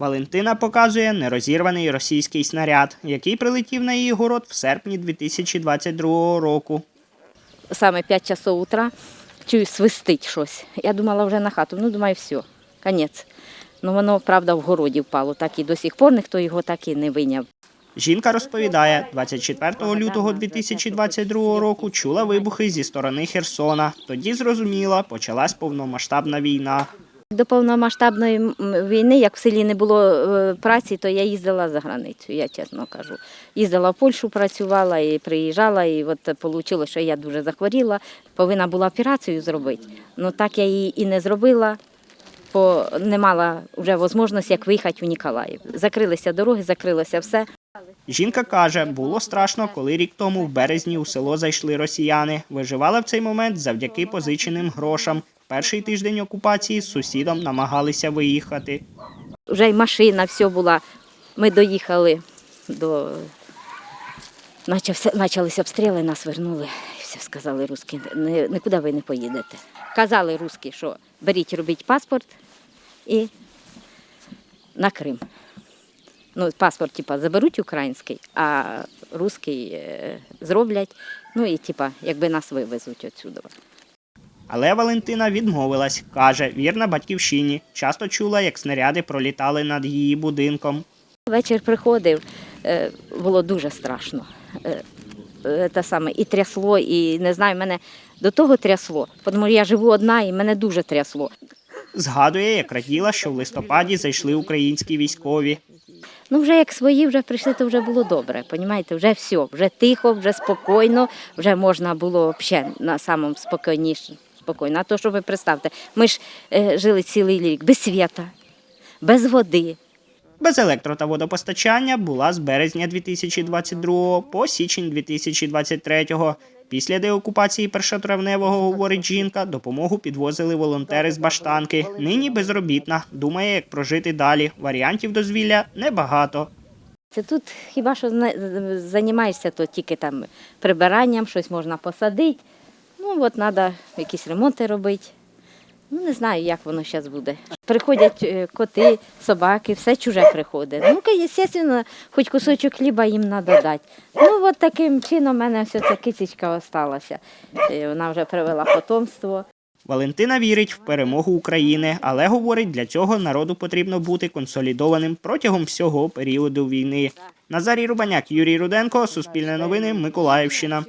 Валентина показує нерозірваний російський снаряд, який прилетів на її город в серпні 2022 року. саме 5 часов утра, чую, свистить щось. Я думала вже на хату. Ну, думаю, все, конець. Ну, воно, правда, в городі впало, так і до сих пор ніхто його так і не виняв. Жінка розповідає, 24 лютого 2022 року чула вибухи зі сторони Херсона. Тоді зрозуміла, почалась повномасштабна війна. До повномасштабної війни, як в селі не було е, праці, то я їздила за границю, я чесно кажу. Їздила в Польщу, працювала і приїжджала, і от вийшло, що я дуже захворіла. Повинна була операцію зробити. Ну так я її і не зробила, бо не мала вже можливості, як виїхати в Ніколаїв. Закрилися дороги, закрилося все. Жінка каже, було страшно, коли рік тому в березні у село зайшли росіяни. Виживала в цей момент завдяки позиченим грошам. Перший тиждень окупації з сусідом намагалися виїхати. вже й машина, все була. Ми доїхали до. Почалися обстріли, нас вернули. Все сказали русські, нікуди ви не поїдете. Казали русські, що беріть, робіть паспорт і на Крим. Ну, паспорт, типа, заберуть український, а русський е, зроблять. Ну і типа, якби нас вивезуть отсюди. Але Валентина відмовилась. Каже, вірна батьківщині. Часто чула, як снаряди пролітали над її будинком. Вечір приходив, е, було дуже страшно. Е, е, саме, і трясло, і не знаю, мене до того трясло, тому я живу одна і мене дуже трясло. Згадує, як раділа, що в листопаді зайшли українські військові. Ну, вже як свої вже прийшли, то вже було добре. Понімаєте, вже все, вже тихо, вже спокійно, вже можна було взагалі на самому спокійніше. Спокійно. А то, що ви представте, ми ж е, жили цілий рік без світа, без води. Без електро та водопостачання була з березня 2022 по січень 2023. Після деокупації першотравневого, говорить жінка, допомогу підвозили волонтери з баштанки. Нині безробітна. Думає, як прожити далі. Варіантів дозвілля небагато. Це тут хіба що займаєшся, то тільки там прибиранням, щось можна посадити. Ну, от треба якісь ремонти робити. Ну, не знаю, як воно зараз буде. Приходять е, коти, собаки, все чуже приходить. Ну, звісно, хоч кусочок хліба їм треба дати. Ну, от таким чином в мене все ця кисечка осталася. Е, Вона вже привела потомство. Валентина вірить в перемогу України, але говорить, для цього народу потрібно бути консолідованим протягом всього періоду війни. Назарій Рубаняк, Юрій Руденко, Суспільне новини, Миколаївщина.